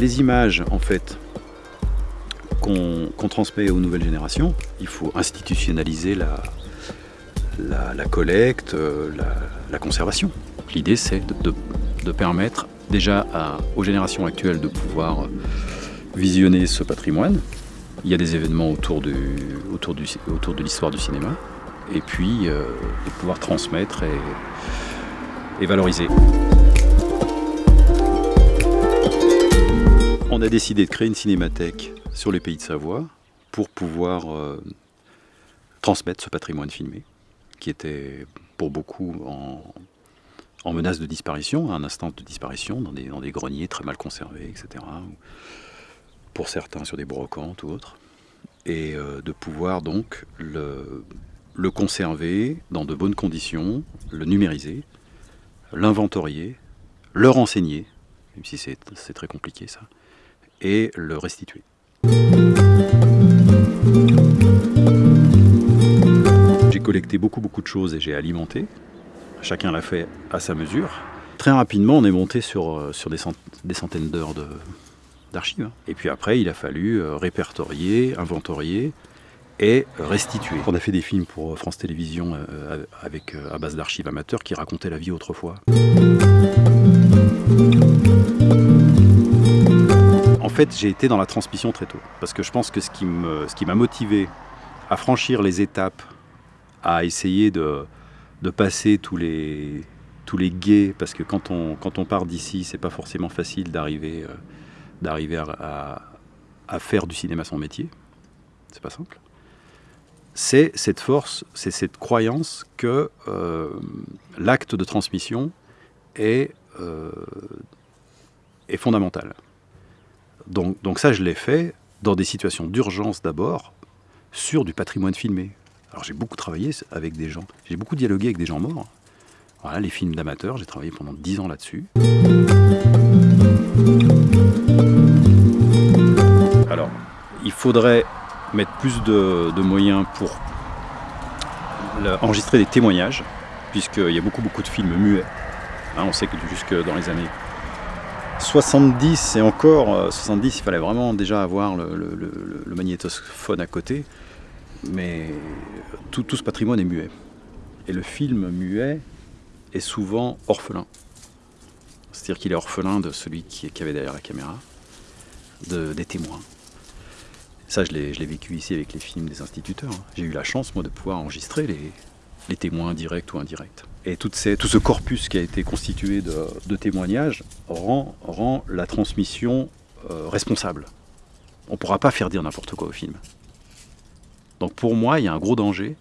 Les images, en fait, qu'on transmet aux nouvelles générations, il faut institutionnaliser la, la, collecte, euh, la, conservation. L'idée, c'est de, permettre déjà aux générations actuelles de pouvoir visionner ce patrimoine. Il y a des événements autour, autour, de l'histoire du cinéma, et puis euh, de pouvoir transmettre et, et valoriser. On a décidé de créer une cinémathèque sur les pays de Savoie pour pouvoir euh, transmettre ce patrimoine filmé qui était pour beaucoup en, menace de disparition, à un instant de disparition, dans des, greniers très mal conservés, etc. Pour certains sur des brocantes ou autres. Et euh, de pouvoir donc le conserver dans de bonnes conditions, le numériser, l'inventorier, le renseigner, même si c'est très compliqué ça, et le restituer. J'ai collecté beaucoup beaucoup de choses et j'ai alimenté. Chacun l'a fait à sa mesure. Très rapidement, on est monté sur, euh, sur des, centaines d'heures d'archives. Hein. Et puis après, il a fallu euh, répertorier, inventorier et restituer. On a fait des films pour France Télévisions euh, avec, à base d'archives amateurs qui racontaient la vie autrefois. Fait, j'ai été dans la transmission très tôt. Parce que je pense que ce qui m'a motivé à franchir les étapes, à essayer de, passer tous les, tous guets, parce que quand on, part d'ici, c'est pas forcément facile d'arriver euh, à, faire du cinéma son métier. C'est pas simple. C'est cette force, c'est cette croyance que euh, l'acte de transmission est, euh, est fondamental. Donc, ça, je l'ai fait dans des situations d'urgence d'abord, sur du patrimoine filmé. Alors j'ai beaucoup travaillé avec des gens, j'ai beaucoup dialogué avec des gens morts. Voilà, les films d'amateurs, j'ai travaillé pendant dix ans là-dessus. Alors, il faudrait mettre plus de, moyens pour enregistrer des témoignages, puisqu'il y a beaucoup beaucoup de films muets. Hein, on sait que jusque dans les années 70 et encore, 70 euh, il fallait vraiment déjà avoir le, magnétophone à côté, mais tout, ce patrimoine est muet. Et le film muet est souvent orphelin. C'est-à-dire qu'il est orphelin de celui qui, avait derrière la caméra, de, des témoins. Ça, je l'ai vécu ici avec les films des instituteurs. J'ai eu la chance, moi, de pouvoir enregistrer les témoins directs ou indirects. Et tout ce corpus qui a été constitué de, témoignages rend, la transmission euh, responsable. On ne pourra pas faire dire n'importe quoi au film. Donc pour moi, il y a un gros danger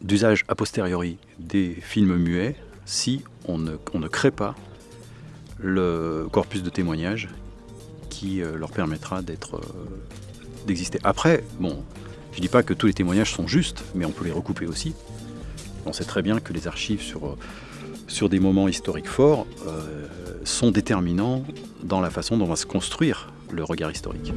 d'usage a posteriori des films muets si on ne, crée pas le corpus de témoignages qui euh, leur permettra euh, d'exister. Après, bon, je ne dis pas que tous les témoignages sont justes, mais on peut les recouper aussi. On sait très bien que les archives sur, sur des moments historiques forts euh, sont déterminants dans la façon dont va se construire le regard historique.